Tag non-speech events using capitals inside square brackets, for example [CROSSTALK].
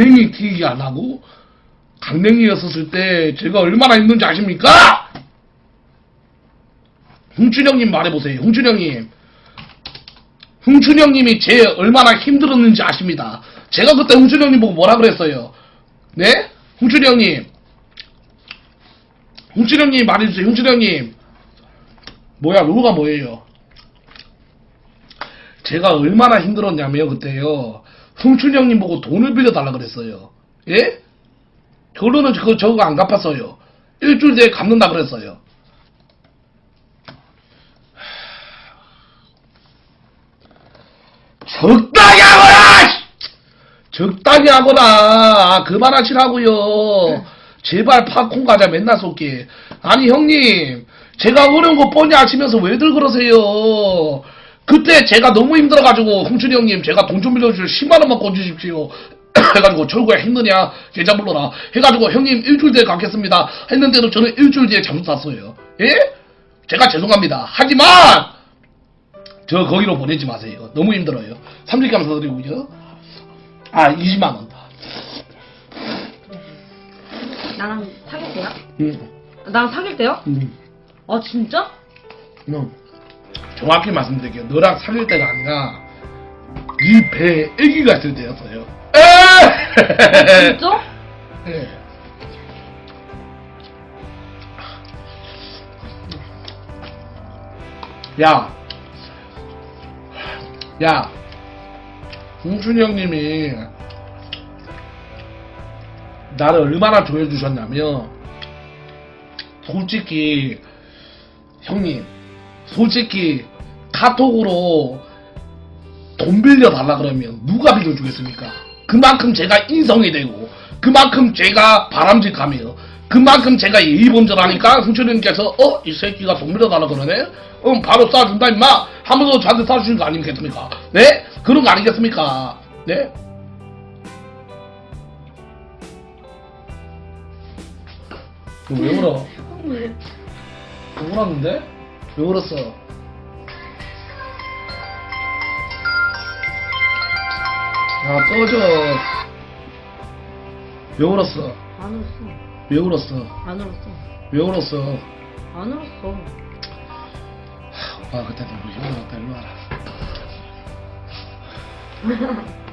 강냉이 튀기 안 하고 강냉이였었을 때 제가 얼마나 힘든지 아십니까? 홍춘영님 말해보세요. 홍춘영님. 홍춘영님이 제 얼마나 힘들었는지 아십니다. 제가 그때 홍춘영님 보고 뭐라 그랬어요? 네? 홍춘영님. 홍춘영님 말해주세요. 홍춘영님. 뭐야, 로고가 뭐예요? 제가 얼마나 힘들었냐면 그때요. 홍춘영님 보고 돈을 빌려달라 그랬어요. 예? 결론은 그거 저거 안 갚았어요. 일주일 뒤에 갚는다 그랬어요. 적당히 하거라! 씨! 적당히 하거라! 아, 그만하시라고요. 제발 팝콘 과자 맨날 쏟게. 아니 형님, 제가 어려운 거 뻔히 아시면서 왜들 그러세요? 그때 제가 너무 힘들어가지고 홍춘이 형님 제가 돈 좀 빌려주실 10만원만 꺼주십시오. [COUGHS] 해가지고 철구야 힘드냐 계좌 불러라 해가지고 형님 일주일 뒤에 갚겠습니다 했는데도 저는 일주일 뒤에 잠수 탔어요 예? 제가 죄송합니다 하지만 저 거기로 보내지 마세요 너무 힘들어요 30개 감사드리고요 아 20만원 나랑 사귈 때요? 음, 나랑 사귈 때요? 음, 아 진짜? 음. 정확히 말씀드릴게요 너랑 사귈 때가 아니라 네 배에 애기가 있을 때였어요 에! 진짜? 예. [LAUGHS] 야, 야, 홍준이 형님이 나를 얼마나 조여주셨냐면, 솔직히, 형님, 솔직히, 카톡으로 돈 빌려달라 그러면 누가 빌려주겠습니까? 그만큼 제가 인성이 되고 그만큼 제가 바람직하며 그만큼 제가 예의범절 하니까 승철님께서 어? 이 새끼가 돈 빌려달라 그러네? 응 바로 쏴준다 임마 하면서 저한테 쏴주신 거 아니겠습니까? 네? 그런 거 아니겠습니까? 네? 왜 울어? 왜 울었는데? 왜 울었어? 야 꺼져 왜 울었어? 안 울었어. 왜 울었어? 안 울었어. 왜 울었어? 안 울었어. 아 그때 너무 힘들었다 일로 와라 [LAUGHS]